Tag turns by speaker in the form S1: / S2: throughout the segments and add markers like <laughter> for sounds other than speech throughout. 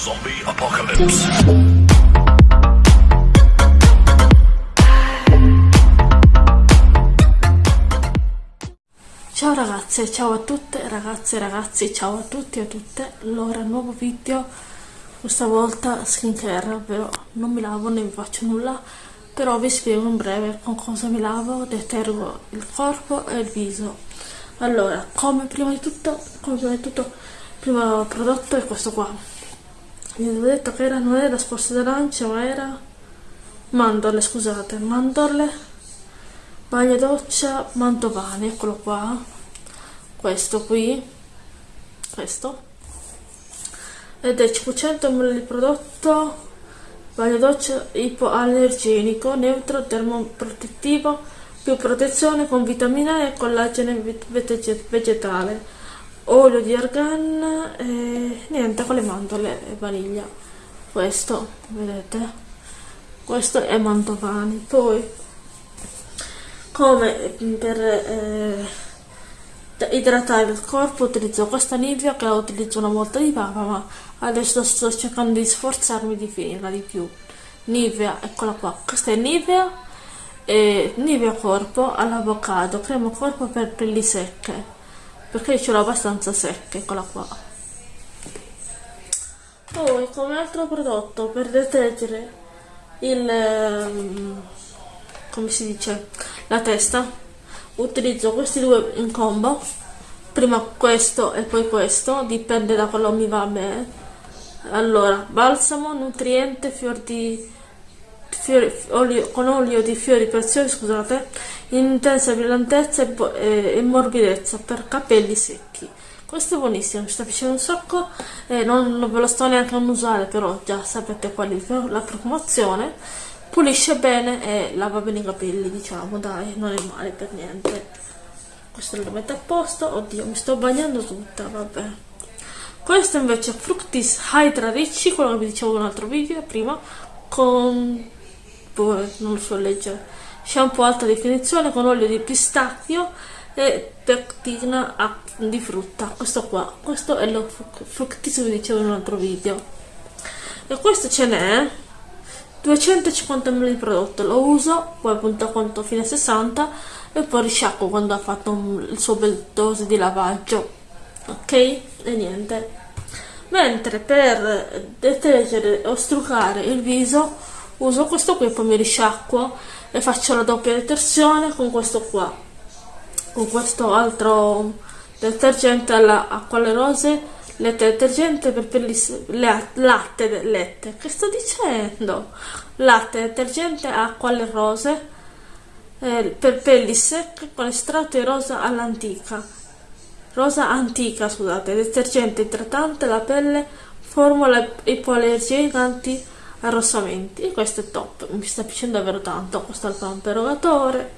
S1: Zombie Apocalypse.
S2: Ciao ragazze, ciao a tutte, ragazze e ragazzi, ciao a tutti e a tutte. Allora, nuovo video, questa volta skincare, ovvero non mi lavo né vi faccio nulla, però vi spiego in breve con cosa mi lavo, detergo il corpo e il viso. Allora, come prima di tutto, come prima di tutto, il primo prodotto è questo qua. Vi avevo detto che era, non era sporse d'arancia, ma era? Mandorle, scusate, mandorle bagno doccia mantovani eccolo qua. Questo qui questo. Ed è 500 ml di prodotto bagno doccia ipoallergenico neutro termoprotettivo più protezione con vitamina E e collagene vegetale olio di argan e niente con le mandorle e vaniglia. Questo vedete? Questo è mantovani. Poi come per eh, idratare il corpo utilizzo questa Nivea che la utilizzo una volta di papa ma adesso sto cercando di sforzarmi di finirla di più. Nivea, eccola qua, questa è Nivea e Nivea corpo all'avocado, crema corpo per pelli secche perché ce l'ho abbastanza secche, eccola qua. Poi come altro prodotto per detergere il ehm, come si dice la testa utilizzo questi due in combo. Prima questo e poi questo dipende da quello mi va me allora balsamo nutriente fior di fiori, olio, con olio di fiori preziosi scusate intensa brillantezza e, e, e morbidezza per capelli secchi. Questo è buonissimo, mi sta piacendo un sacco e non, non ve lo sto neanche a usare però già sapete qual è la profumazione. Pulisce bene e lava bene i capelli diciamo dai non è male per niente. Questo lo metto a posto oddio mi sto bagnando tutta vabbè. Questo invece è Fructis Hydra Ricci quello che vi dicevo in un altro video prima con non lo so leggere. Shampoo alta definizione con olio di pistacchio e pectina di frutta. Questo qua questo è lo Fructis che dicevo in un altro video. E questo ce n'è 250 ml di prodotto. Lo uso poi appunto conto fine 60 e poi risciacquo quando ha fatto un, il suo bel dose di lavaggio. Ok? E niente. Mentre per detergere o struccare il viso uso questo qui poi mi risciacquo e faccio la doppia detersione con questo qua. Con questo altro detergente alla acqua alle rose Lette detergente per pelli latte lette. Che sto dicendo? Latte detergente acqua alle rose eh, per pelli secche con estratto di rosa all'antica. Rosa antica scusate detergente idratante la pelle formula ipoallergena anti arrossamenti e questo è top mi sta piacendo davvero tanto questo è il pump erogatore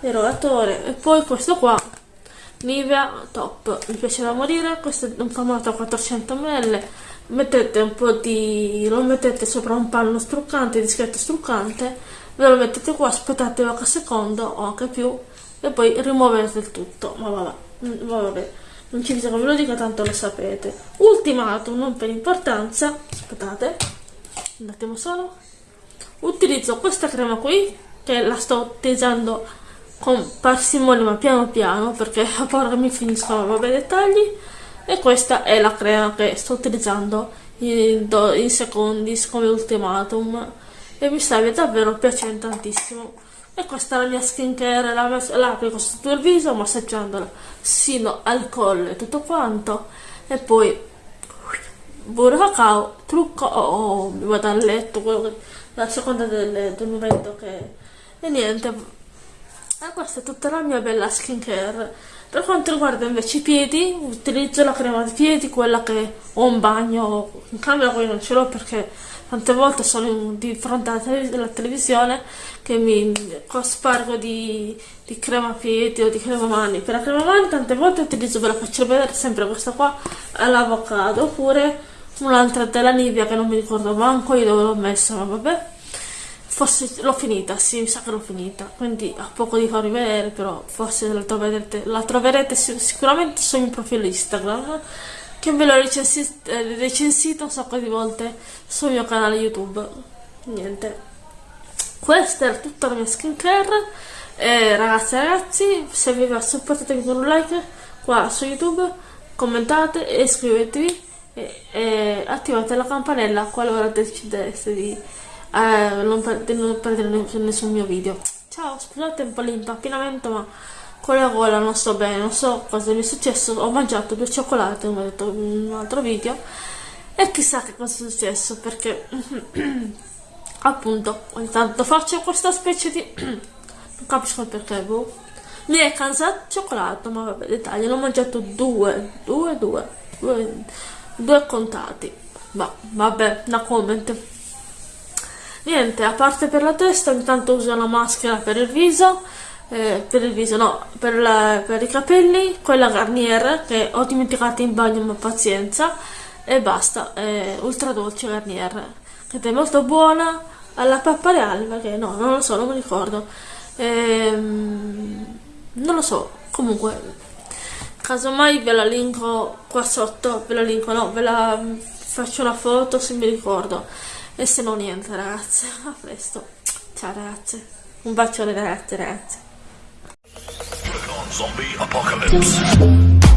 S2: erogatore e poi questo qua Nivea top, mi piace da morire, questo è un formato 400 ml, mettete un po' di... lo mettete sopra un panno struccante, discreto struccante, ve lo mettete qua, aspettate qualche secondo o anche più e poi rimuovete il tutto, ma vabbè, mm, vabbè non ci bisogna che ve lo dica, tanto lo sapete. Ultimato, non per importanza, aspettate, un attimo solo, utilizzo questa crema qui, che la sto utilizzando con parsimonia ma piano piano perché a paura mi finiscono vabbè dettagli. E questa è la crema che sto utilizzando in, in secondi come ultimatum. E mi sta davvero piacendo tantissimo. E questa è la mia skincare la, la applico su tutto il viso massaggiandola sino al collo e tutto quanto. E poi burro cacao trucco o oh, mi vado a letto la seconda del, del momento che e niente e questa è tutta la mia bella skincare. Per quanto riguarda invece i piedi, utilizzo la crema di piedi, quella che ho in bagno, in camera poi non ce l'ho perché tante volte sono di fronte alla, televisione che mi spargo di, di, crema piedi o di crema mani. Per la crema mani tante volte utilizzo, ve la faccio vedere, sempre questa qua, all'avocado, oppure un'altra della Nivea che non mi ricordo manco io dove l'ho messa, ma vabbè forse l'ho finita, sì, mi sa che l'ho finita, quindi ho poco di farvi vedere, però forse la troverete, la troverete sicuramente sul mio profilo Instagram che ve l'ho recensi- recensito un sacco di volte sul mio canale YouTube. Niente. Questa era tutta la mia skincare. Eh, ragazzi e ragazzi, se vi va supportate con un like qua su YouTube, commentate e iscrivetevi e, e attivate la campanella qualora decideste di, eh, non, per- non perdere nessun mio video. Ciao, scusate un po' l'impappinamento, ma con la gola non sto bene, non so cosa mi è successo. Ho mangiato due cioccolate, come ho detto in un altro video, e chissà che cosa è successo perché <clears throat> appunto ogni tanto faccio questa specie di <clears throat> non capisco perché boh. mi è cansato cioccolato ma vabbè dettagli ne ho mangiato due due due due, due contati. Ma vabbè una comment. Niente a parte per la testa intanto uso una maschera per il viso eh, per il viso no per, la- per i capelli quella Garnier che ho dimenticato in bagno ma pazienza e basta eh, ultra dolce Garnier che è molto buona alla pappa reale perché no non lo so non mi ricordo. Ehm, non lo so comunque casomai ve la linko qua sotto ve la linko no ve la mm, faccio una foto se mi ricordo. E se no niente ragazze <laughs> a presto. Ciao ragazze. Un bacione ragazze. Ragazze
S1: Zombie apocalypse.